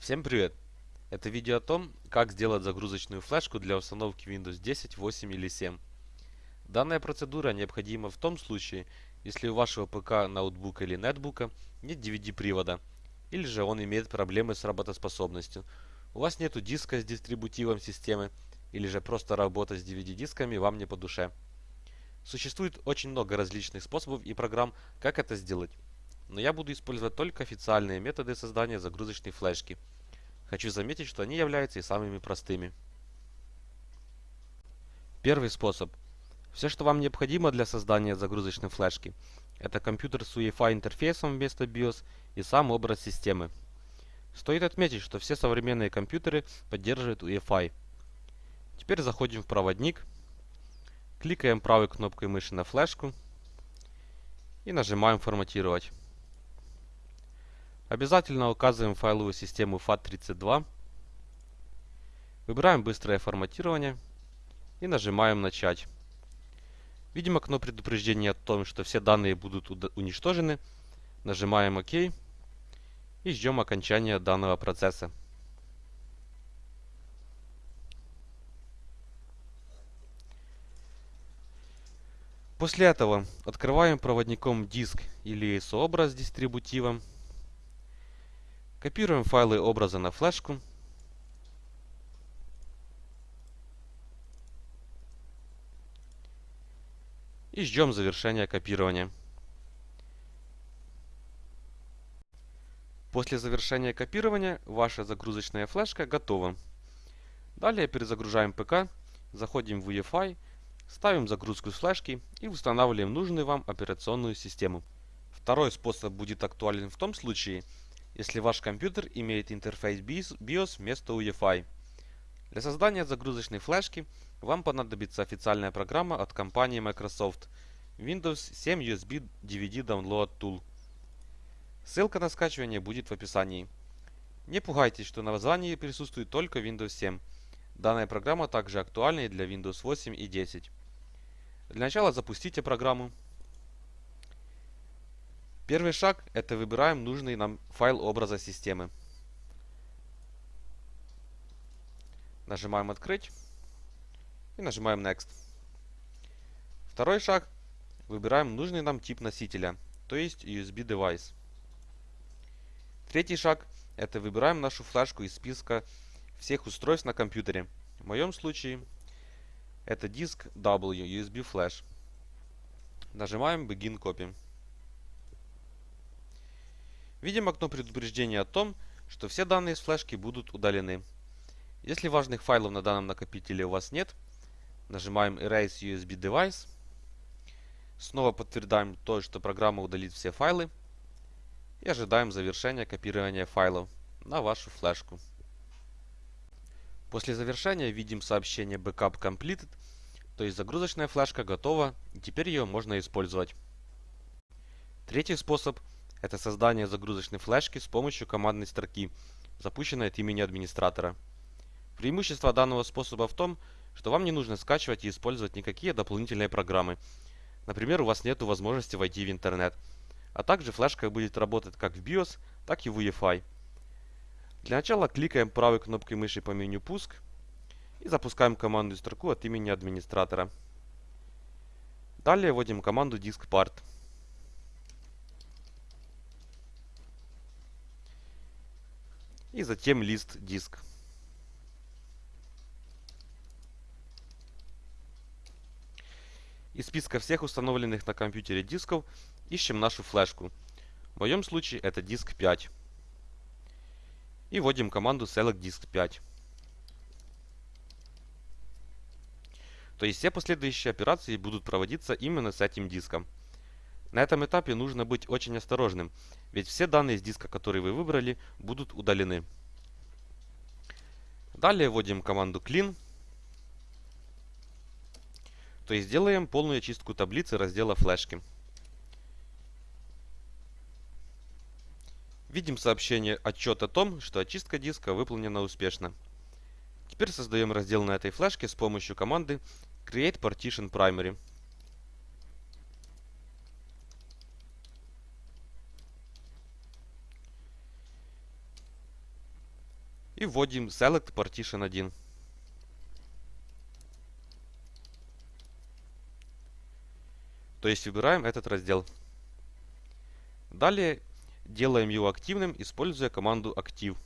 Всем привет! Это видео о том, как сделать загрузочную флешку для установки Windows 10, 8 или 7. Данная процедура необходима в том случае, если у вашего ПК, ноутбука или нетбука нет DVD-привода, или же он имеет проблемы с работоспособностью. У вас нет диска с дистрибутивом системы, или же просто работа с DVD-дисками вам не по душе. Существует очень много различных способов и программ, как это сделать. Но я буду использовать только официальные методы создания загрузочной флешки. Хочу заметить, что они являются и самыми простыми. Первый способ. Все, что вам необходимо для создания загрузочной флешки, это компьютер с UEFI интерфейсом вместо BIOS и сам образ системы. Стоит отметить, что все современные компьютеры поддерживают UEFI. Теперь заходим в проводник, кликаем правой кнопкой мыши на флешку и нажимаем «Форматировать». Обязательно указываем файловую систему FAT32. Выбираем быстрое форматирование и нажимаем «Начать». Видим окно предупреждения о том, что все данные будут уничтожены. Нажимаем ОК и ждем окончания данного процесса. После этого открываем проводником диск или ISO-образ с дистрибутивом Копируем файлы образа на флешку. И ждем завершения копирования. После завершения копирования ваша загрузочная флешка готова. Далее перезагружаем ПК, заходим в UEFI, ставим загрузку с флешки и устанавливаем нужную вам операционную систему. Второй способ будет актуален в том случае, если ваш компьютер имеет интерфейс BIOS вместо UEFI. Для создания загрузочной флешки вам понадобится официальная программа от компании Microsoft Windows 7 USB DVD Download Tool. Ссылка на скачивание будет в описании. Не пугайтесь, что на названии присутствует только Windows 7. Данная программа также актуальна и для Windows 8 и 10. Для начала запустите программу. Первый шаг – это выбираем нужный нам файл образа системы. Нажимаем «Открыть» и нажимаем «Next». Второй шаг – выбираем нужный нам тип носителя, то есть USB девайс. Третий шаг – это выбираем нашу флешку из списка всех устройств на компьютере. В моем случае это диск W USB Flash. Нажимаем Begin Copy. Видим окно предупреждения о том, что все данные с флешки будут удалены. Если важных файлов на данном накопителе у вас нет, нажимаем Erase USB Device. Снова подтверждаем то, что программа удалит все файлы. И ожидаем завершения копирования файлов на вашу флешку. После завершения видим сообщение Backup Completed, то есть загрузочная флешка готова и теперь ее можно использовать. Третий способ – это создание загрузочной флешки с помощью командной строки, запущенной от имени администратора. Преимущество данного способа в том, что вам не нужно скачивать и использовать никакие дополнительные программы. Например, у вас нет возможности войти в интернет. А также флешка будет работать как в BIOS, так и в UEFI. Для начала кликаем правой кнопкой мыши по меню «Пуск» и запускаем командную строку от имени администратора. Далее вводим команду diskpart. И затем лист диск. Из списка всех установленных на компьютере дисков ищем нашу флешку. В моем случае это диск 5. И вводим команду select disk 5. То есть все последующие операции будут проводиться именно с этим диском. На этом этапе нужно быть очень осторожным, ведь все данные с диска, которые вы выбрали, будут удалены. Далее вводим команду clean, то есть делаем полную очистку таблицы раздела флешки. Видим сообщение отчет о том, что очистка диска выполнена успешно. Теперь создаем раздел на этой флешке с помощью команды create partition primary. И вводим Select Partition 1. То есть выбираем этот раздел. Далее делаем его активным, используя команду active.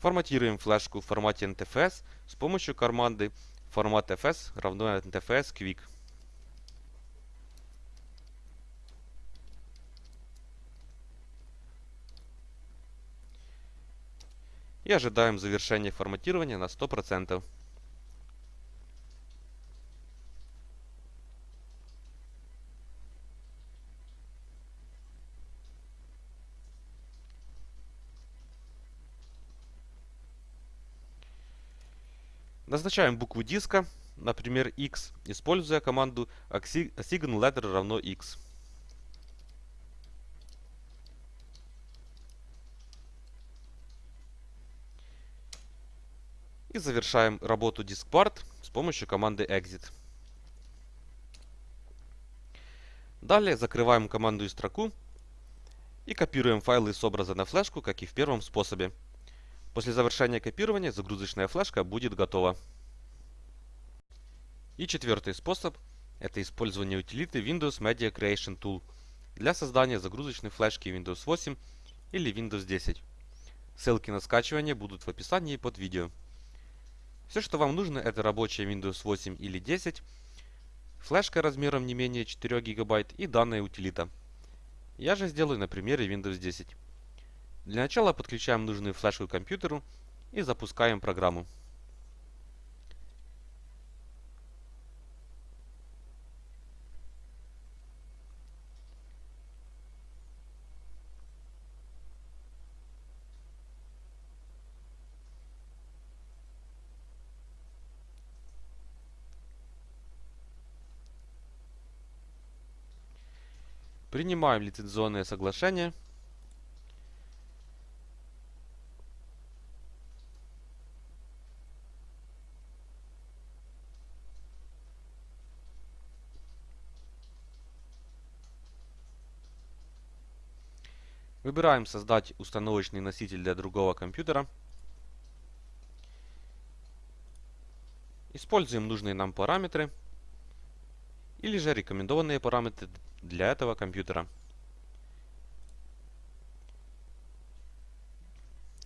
Форматируем флешку в формате NTFS с помощью команды формат fs равно NTFS quick. И ожидаем завершения форматирования на 100%. Назначаем букву диска, например, x, используя команду assign letter равно x. И завершаем работу diskpart с помощью команды exit. Далее закрываем команду и строку и копируем файлы с образа на флешку, как и в первом способе. После завершения копирования загрузочная флешка будет готова. И четвертый способ – это использование утилиты Windows Media Creation Tool для создания загрузочной флешки Windows 8 или Windows 10. Ссылки на скачивание будут в описании под видео. Все, что вам нужно, это рабочая Windows 8 или 10, флешка размером не менее 4 ГБ и данная утилита. Я же сделаю на примере Windows 10. Для начала подключаем нужную флешку к компьютеру и запускаем программу. Принимаем лицензионное соглашение – Выбираем создать установочный носитель для другого компьютера. Используем нужные нам параметры или же рекомендованные параметры для этого компьютера.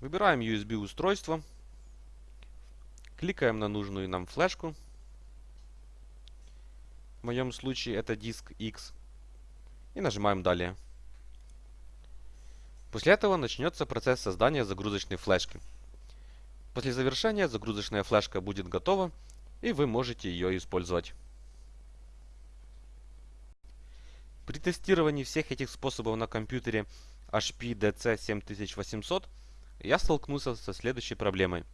Выбираем USB устройство, кликаем на нужную нам флешку. В моем случае это диск X. И нажимаем «Далее». После этого начнется процесс создания загрузочной флешки. После завершения загрузочная флешка будет готова, и вы можете ее использовать. При тестировании всех этих способов на компьютере HP DC 7800 я столкнулся со следующей проблемой.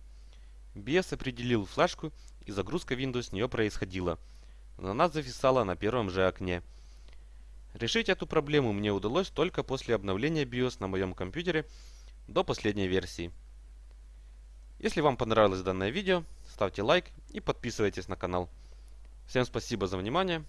BIOS определил флешку, и загрузка Windows с нее происходила, но она зависала на первом же окне – Решить эту проблему мне удалось только после обновления BIOS на моем компьютере до последней версии. Если вам понравилось данное видео, ставьте лайк и подписывайтесь на канал. Всем спасибо за внимание.